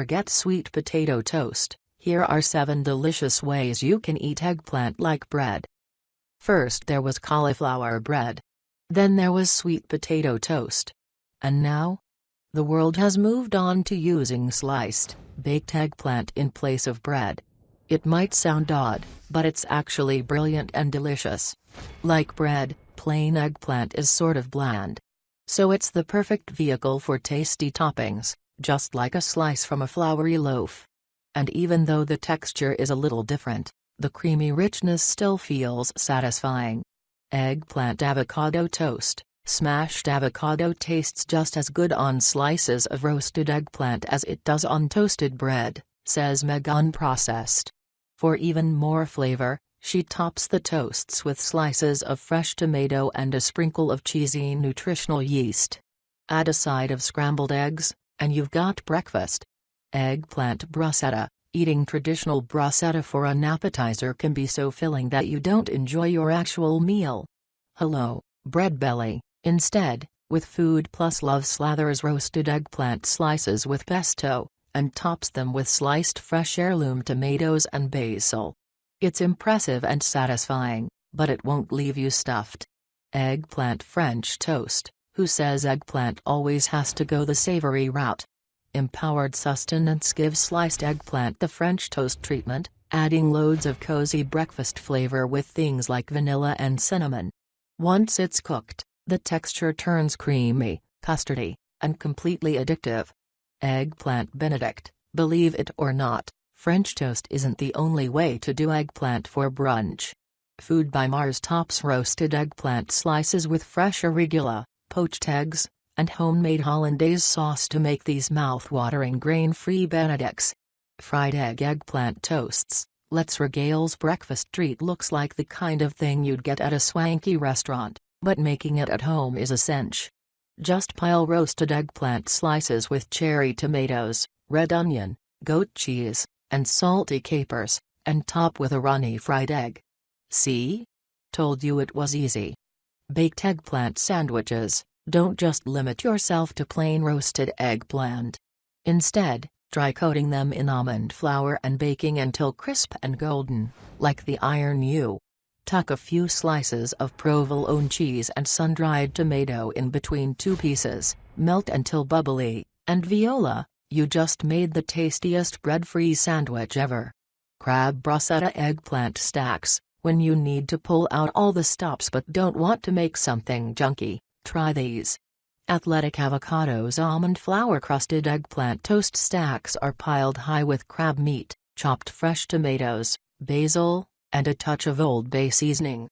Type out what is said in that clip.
forget sweet potato toast, here are 7 delicious ways you can eat eggplant like bread. First there was cauliflower bread. Then there was sweet potato toast. And now? The world has moved on to using sliced, baked eggplant in place of bread. It might sound odd, but it's actually brilliant and delicious. Like bread, plain eggplant is sort of bland. So it's the perfect vehicle for tasty toppings, just like a slice from a floury loaf. And even though the texture is a little different, the creamy richness still feels satisfying. Eggplant avocado toast. Smashed avocado tastes just as good on slices of roasted eggplant as it does on toasted bread, says Meg Unprocessed. For even more flavor, she tops the toasts with slices of fresh tomato and a sprinkle of cheesy nutritional yeast. Add a side of scrambled eggs, and you've got breakfast. Eggplant bruschetta. Eating traditional bruschetta for an appetizer can be so filling that you don't enjoy your actual meal. Hello, bread belly. Instead, with Food Plus Love slathers roasted eggplant slices with pesto, and tops them with sliced fresh heirloom tomatoes and basil. It's impressive and satisfying, but it won't leave you stuffed. Eggplant French toast. Who says eggplant always has to go the savory route? Empowered sustenance gives sliced eggplant the French toast treatment, adding loads of cozy breakfast flavor with things like vanilla and cinnamon. Once it's cooked, the texture turns creamy, custardy, and completely addictive. Eggplant Benedict, believe it or not, French toast isn't the only way to do eggplant for brunch. Food by Mars tops roasted eggplant slices with fresh arugula, poached eggs, and homemade hollandaise sauce to make these mouth-watering grain-free benedicts. Fried egg eggplant toasts. Let's Regale's breakfast treat looks like the kind of thing you'd get at a swanky restaurant, but making it at home is a cinch. Just pile roasted eggplant slices with cherry tomatoes, red onion, goat cheese, and salty capers, and top with a runny fried egg. See? Told you it was easy. Baked eggplant sandwiches, don't just limit yourself to plain roasted eggplant. Instead, try coating them in almond flour and baking until crisp and golden, like the Iron You. Tuck a few slices of provolone cheese and sun-dried tomato in between two pieces, melt until bubbly, and viola, you just made the tastiest bread-free sandwich ever. Crab bruschetta eggplant stacks, when you need to pull out all the stops but don't want to make something junky, try these. Athletic Avocados almond flour crusted eggplant toast stacks are piled high with crab meat, chopped fresh tomatoes, basil, and a touch of Old Bay seasoning.